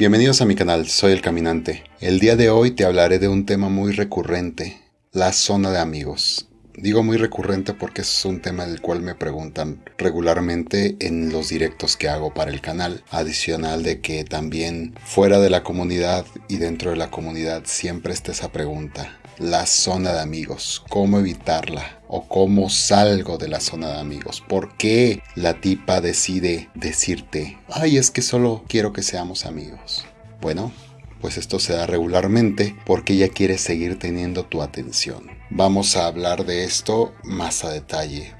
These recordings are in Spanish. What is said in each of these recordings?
Bienvenidos a mi canal, soy el Caminante. El día de hoy te hablaré de un tema muy recurrente, la zona de amigos. Digo muy recurrente porque es un tema del cual me preguntan regularmente en los directos que hago para el canal. Adicional de que también fuera de la comunidad y dentro de la comunidad siempre está esa pregunta. La zona de amigos, ¿cómo evitarla? ¿O cómo salgo de la zona de amigos? ¿Por qué la tipa decide decirte, ay, es que solo quiero que seamos amigos? Bueno, pues esto se da regularmente porque ella quiere seguir teniendo tu atención. Vamos a hablar de esto más a detalle.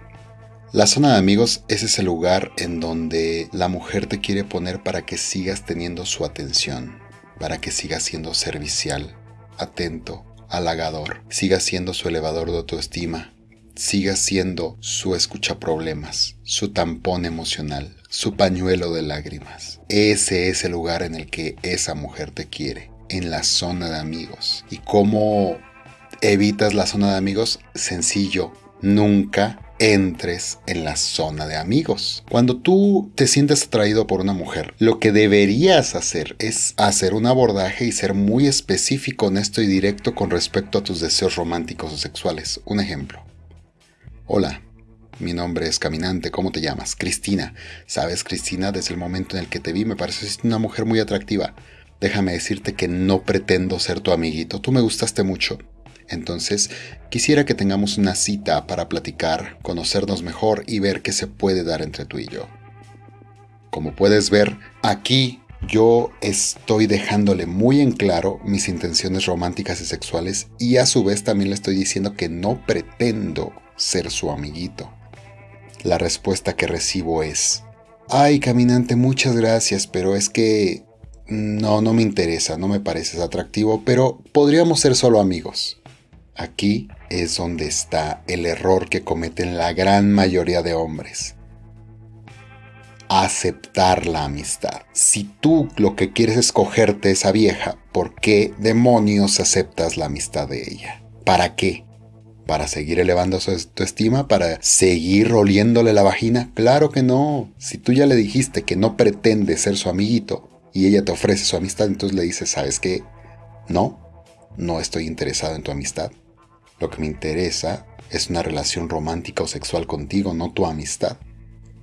La zona de amigos es ese lugar en donde la mujer te quiere poner para que sigas teniendo su atención, para que sigas siendo servicial, atento, halagador, sigas siendo su elevador de autoestima, sigas siendo su escucha problemas, su tampón emocional, su pañuelo de lágrimas. Ese es el lugar en el que esa mujer te quiere, en la zona de amigos. ¿Y cómo evitas la zona de amigos? Sencillo, nunca entres en la zona de amigos. Cuando tú te sientes atraído por una mujer, lo que deberías hacer es hacer un abordaje y ser muy específico, honesto y directo con respecto a tus deseos románticos o sexuales. Un ejemplo. Hola, mi nombre es Caminante, ¿cómo te llamas? Cristina. Sabes, Cristina, desde el momento en el que te vi me pareces una mujer muy atractiva. Déjame decirte que no pretendo ser tu amiguito, tú me gustaste mucho. Entonces, quisiera que tengamos una cita para platicar, conocernos mejor y ver qué se puede dar entre tú y yo. Como puedes ver, aquí yo estoy dejándole muy en claro mis intenciones románticas y sexuales y a su vez también le estoy diciendo que no pretendo ser su amiguito. La respuesta que recibo es, ay caminante, muchas gracias, pero es que no, no me interesa, no me pareces atractivo, pero podríamos ser solo amigos. Aquí es donde está el error que cometen la gran mayoría de hombres. Aceptar la amistad. Si tú lo que quieres es cogerte esa vieja, ¿por qué demonios aceptas la amistad de ella? ¿Para qué? para seguir elevando su estima, para seguir oliéndole la vagina? Claro que no. Si tú ya le dijiste que no pretende ser su amiguito y ella te ofrece su amistad, entonces le dices, ¿sabes qué? No, no estoy interesado en tu amistad. Lo que me interesa es una relación romántica o sexual contigo, no tu amistad.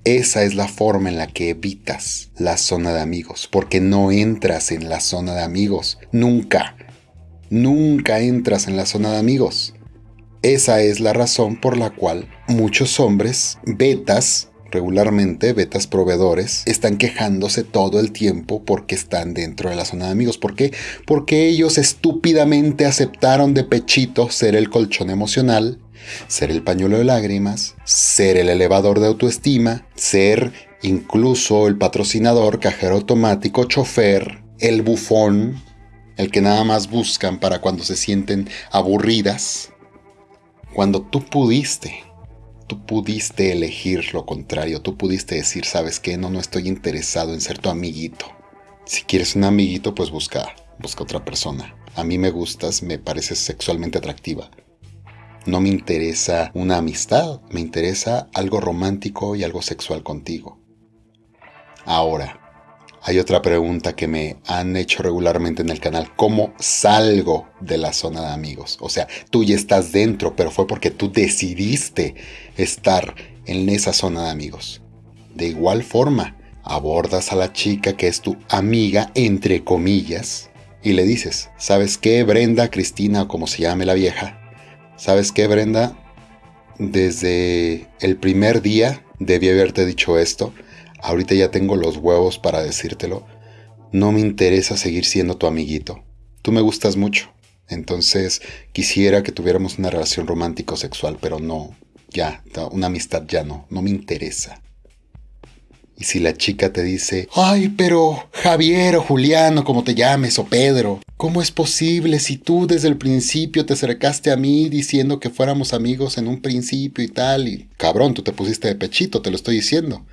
Esa es la forma en la que evitas la zona de amigos, porque no entras en la zona de amigos. Nunca. Nunca entras en la zona de amigos. Esa es la razón por la cual muchos hombres, betas, regularmente, betas proveedores, están quejándose todo el tiempo porque están dentro de la zona de amigos. ¿Por qué? Porque ellos estúpidamente aceptaron de pechito ser el colchón emocional, ser el pañuelo de lágrimas, ser el elevador de autoestima, ser incluso el patrocinador, cajero automático, chofer, el bufón, el que nada más buscan para cuando se sienten aburridas, cuando tú pudiste, tú pudiste elegir lo contrario, tú pudiste decir, ¿sabes qué? No, no estoy interesado en ser tu amiguito. Si quieres un amiguito, pues busca, busca otra persona. A mí me gustas, me pareces sexualmente atractiva. No me interesa una amistad, me interesa algo romántico y algo sexual contigo. Ahora, hay otra pregunta que me han hecho regularmente en el canal. ¿Cómo salgo de la zona de amigos? O sea, tú ya estás dentro, pero fue porque tú decidiste estar en esa zona de amigos. De igual forma, abordas a la chica que es tu amiga, entre comillas, y le dices, ¿sabes qué, Brenda, Cristina o como se llame la vieja? ¿Sabes qué, Brenda? Desde el primer día debí haberte dicho esto ahorita ya tengo los huevos para decírtelo, no me interesa seguir siendo tu amiguito. Tú me gustas mucho. Entonces quisiera que tuviéramos una relación romántico sexual, pero no, ya, una amistad ya no, no me interesa. Y si la chica te dice, ay, pero Javier o Juliano, como te llames, o Pedro, ¿cómo es posible si tú desde el principio te acercaste a mí diciendo que fuéramos amigos en un principio y tal? Y cabrón, tú te pusiste de pechito, te lo estoy diciendo.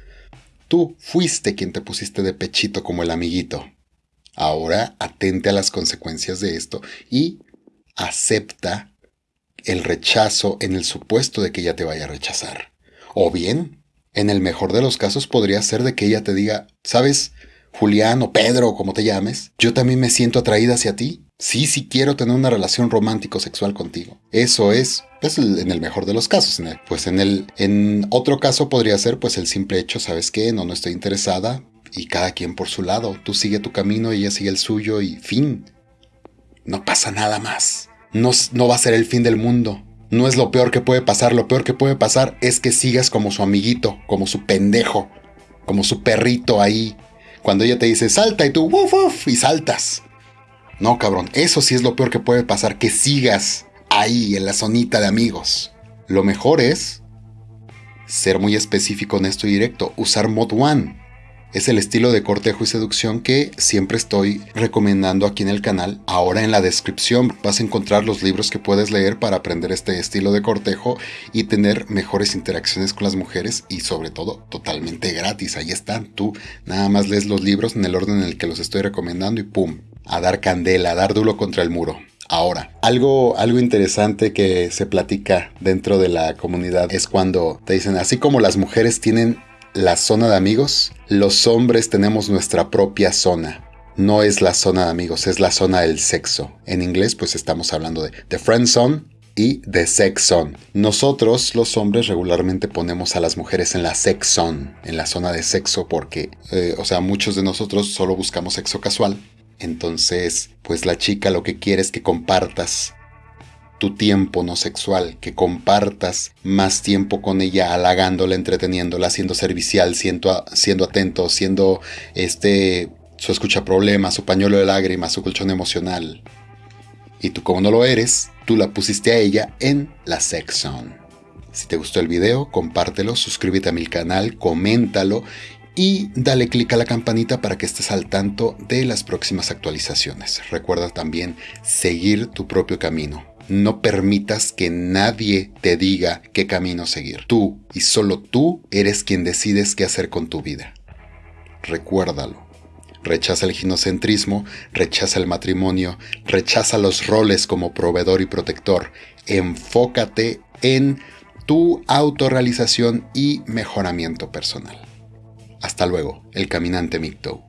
Tú fuiste quien te pusiste de pechito como el amiguito. Ahora atente a las consecuencias de esto y acepta el rechazo en el supuesto de que ella te vaya a rechazar. O bien, en el mejor de los casos podría ser de que ella te diga, sabes, Julián o Pedro como te llames, yo también me siento atraída hacia ti. Sí, sí quiero tener una relación romántico-sexual contigo. Eso es, pues, en el mejor de los casos. pues en el, en otro caso podría ser, pues, el simple hecho, ¿sabes qué? No, no estoy interesada y cada quien por su lado. Tú sigue tu camino y ella sigue el suyo y fin. No pasa nada más. No, no va a ser el fin del mundo. No es lo peor que puede pasar. Lo peor que puede pasar es que sigas como su amiguito, como su pendejo, como su perrito ahí. Cuando ella te dice salta y tú uf, uf, y saltas. No, cabrón, eso sí es lo peor que puede pasar, que sigas ahí en la zonita de amigos. Lo mejor es ser muy específico, honesto y directo, usar Mod One. Es el estilo de cortejo y seducción que siempre estoy recomendando aquí en el canal. Ahora en la descripción vas a encontrar los libros que puedes leer para aprender este estilo de cortejo y tener mejores interacciones con las mujeres y sobre todo totalmente gratis. Ahí están. Tú nada más lees los libros en el orden en el que los estoy recomendando y ¡pum! A dar candela, a dar duro contra el muro. Ahora, algo, algo interesante que se platica dentro de la comunidad es cuando te dicen, así como las mujeres tienen la zona de amigos, los hombres tenemos nuestra propia zona. No es la zona de amigos, es la zona del sexo. En inglés, pues estamos hablando de the friend zone y de sex zone. Nosotros, los hombres, regularmente ponemos a las mujeres en la sex zone, en la zona de sexo, porque, eh, o sea, muchos de nosotros solo buscamos sexo casual. Entonces, pues la chica lo que quiere es que compartas tu tiempo no sexual, que compartas más tiempo con ella, halagándola, entreteniéndola, siendo servicial, siendo, siendo atento, siendo este, su escucha problemas, su pañuelo de lágrimas, su colchón emocional. Y tú como no lo eres, tú la pusiste a ella en la sex zone. Si te gustó el video, compártelo, suscríbete a mi canal, coméntalo y dale click a la campanita para que estés al tanto de las próximas actualizaciones. Recuerda también seguir tu propio camino. No permitas que nadie te diga qué camino seguir. Tú y solo tú eres quien decides qué hacer con tu vida. Recuérdalo. Rechaza el ginocentrismo, rechaza el matrimonio, rechaza los roles como proveedor y protector. Enfócate en tu autorrealización y mejoramiento personal. Hasta luego, el caminante Micto.